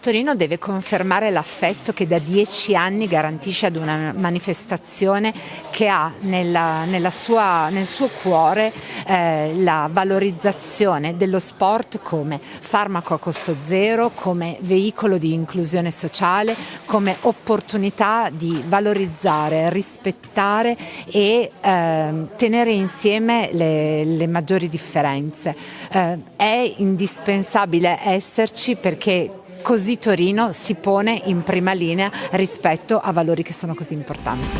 Torino deve confermare l'affetto che da dieci anni garantisce ad una manifestazione che ha nella, nella sua, nel suo cuore eh, la valorizzazione dello sport come farmaco a costo zero, come veicolo di inclusione sociale, come opportunità di valorizzare, rispettare e eh, tenere insieme le, le maggiori differenze. Eh, è indispensabile esserci perché Così Torino si pone in prima linea rispetto a valori che sono così importanti.